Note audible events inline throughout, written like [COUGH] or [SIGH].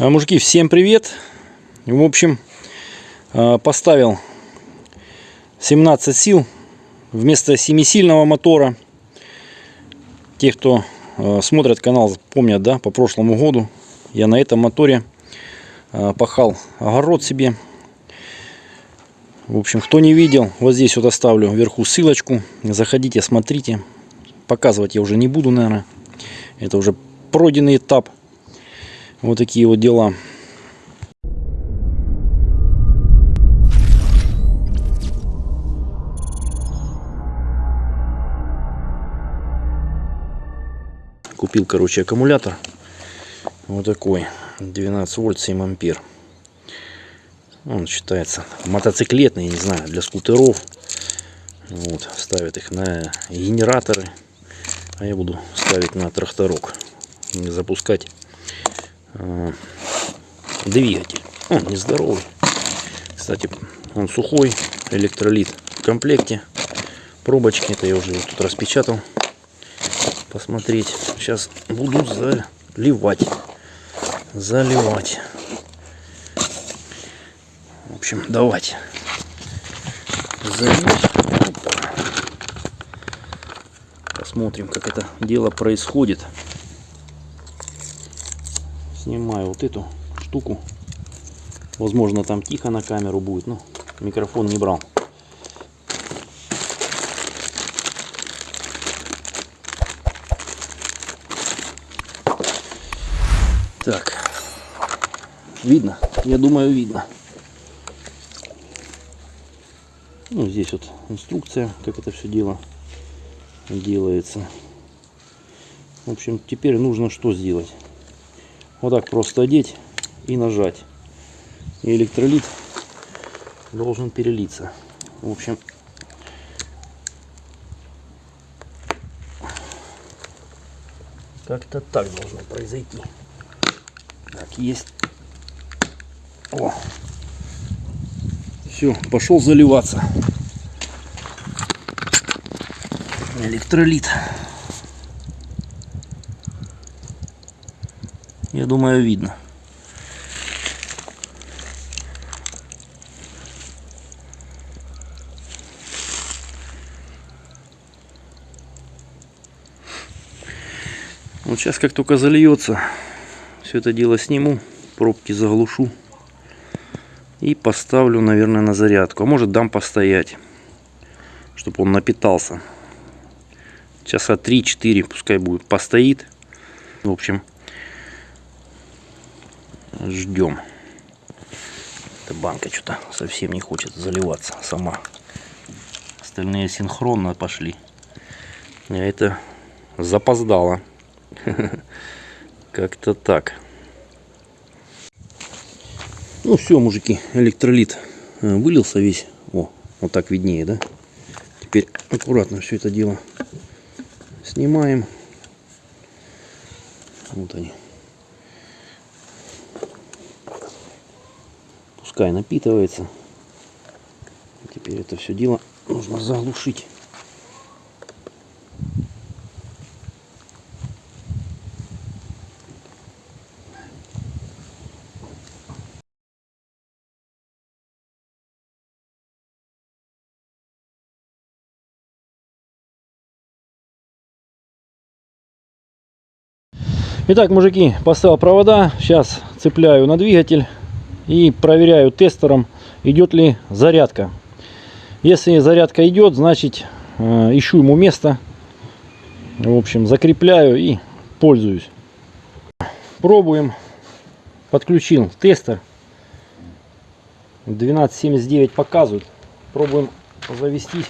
А, Мужики, всем привет! В общем, а, поставил 17 сил вместо 7-сильного мотора. Те, кто а, смотрят канал, помнят, да, по прошлому году я на этом моторе пахал огород себе. В общем, кто не видел, вот здесь вот оставлю вверху ссылочку. Заходите, смотрите. Показывать я уже не буду, наверное. Это уже пройденный этап. Вот такие вот дела. Купил, короче, аккумулятор. Вот такой. 12 вольт, 7 ампер. Он считается мотоциклетный, не знаю, для скутеров. Вот, ставят их на генераторы. А я буду ставить на тракторок. Запускать двигатель. Он нездоровый. Кстати, он сухой, электролит в комплекте. Пробочки, это я уже тут распечатал. Посмотреть. Сейчас буду заливать. Заливать. В общем, давайте. Залить. Посмотрим, как это дело происходит снимаю вот эту штуку. Возможно, там тихо на камеру будет, но микрофон не брал. Так, видно? Я думаю, видно. Ну, здесь вот инструкция, как это все дело делается. В общем, теперь нужно что сделать? Вот так просто одеть и нажать. И электролит должен перелиться. В общем, как-то так должно произойти. Так, есть. О! Все, пошел заливаться. Электролит. Я думаю, видно. Вот сейчас как только зальется, все это дело сниму, пробки заглушу и поставлю, наверное, на зарядку. А может дам постоять, чтобы он напитался. Часа 3-4 пускай будет постоит. В общем, ждем. Эта банка что-то совсем не хочет заливаться сама. Остальные синхронно пошли. А это запоздало. [LAUGHS] Как-то так. Ну все, мужики, электролит э, вылился весь. О, вот так виднее, да? Теперь аккуратно все это дело снимаем. Вот они. Пускай напитывается. Теперь это все дело нужно заглушить. Итак, мужики, поставил провода. Сейчас цепляю на двигатель и проверяю тестером, идет ли зарядка. Если зарядка идет, значит э, ищу ему место. В общем, закрепляю и пользуюсь. Пробуем. Подключил тестер. 1279 показывает. Пробуем завестись.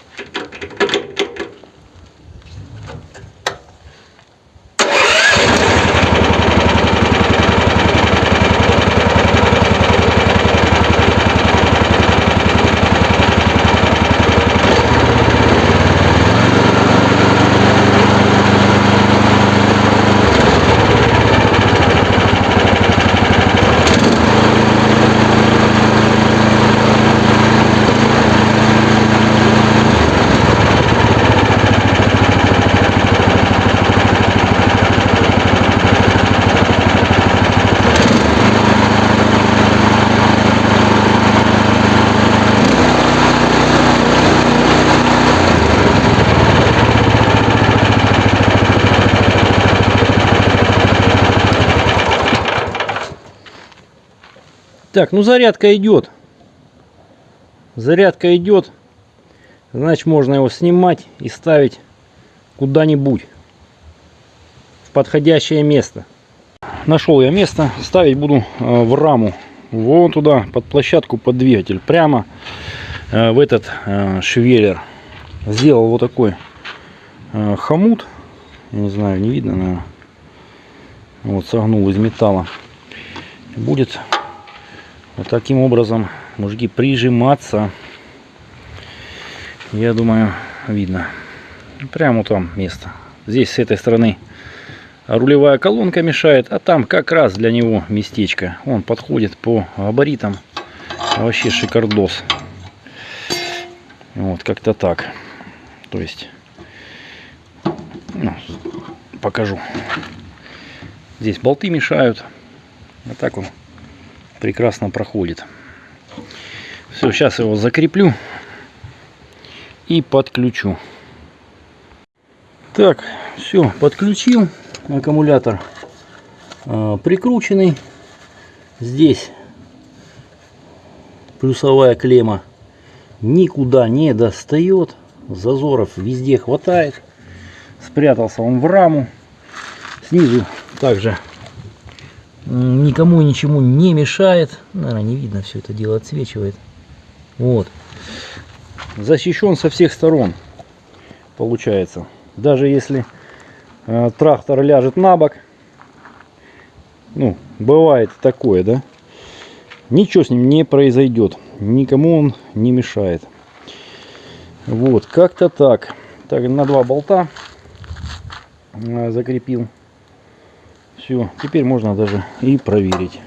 Так, ну зарядка идет. Зарядка идет. Значит, можно его снимать и ставить куда-нибудь. В подходящее место. Нашел я место. Ставить буду э, в раму. Вон туда, под площадку, под двигатель. Прямо э, в этот э, швеллер. Сделал вот такой хомут. Я не знаю, не видно, наверное. Вот, согнул из металла. Будет вот таким образом, мужики, прижиматься. Я думаю, видно. Прямо там место. Здесь с этой стороны рулевая колонка мешает, а там как раз для него местечко. Он подходит по габаритам. Вообще шикардос. Вот, как-то так. То есть, ну, покажу. Здесь болты мешают. А так он прекрасно проходит. Все, сейчас его закреплю и подключу. Так, все, подключил. Аккумулятор э, прикрученный. Здесь плюсовая клемма никуда не достает. Зазоров везде хватает. Спрятался он в раму. Снизу также никому ничему не мешает. Наверное, не видно, все это дело отсвечивает. Вот. Защищен со всех сторон, получается. Даже если э, трактор ляжет на бок, ну, бывает такое, да, ничего с ним не произойдет. Никому он не мешает. Вот, как-то так. Так, на два болта э, закрепил. Все, теперь можно даже и проверить.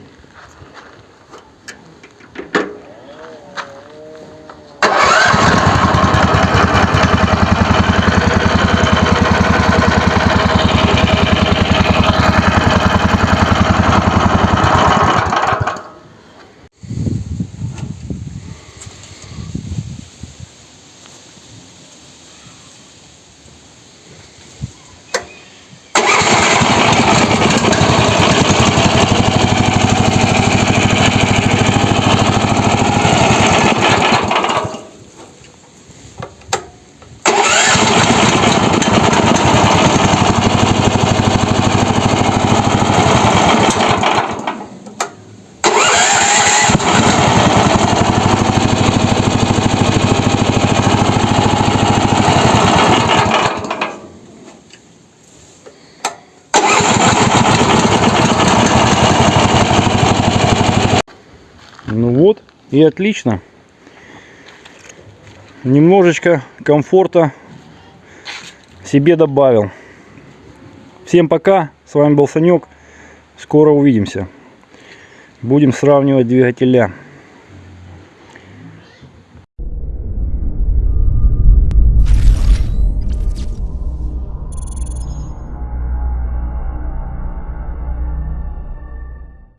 Ну вот, и отлично. Немножечко комфорта себе добавил. Всем пока. С вами был Санек. Скоро увидимся. Будем сравнивать двигателя.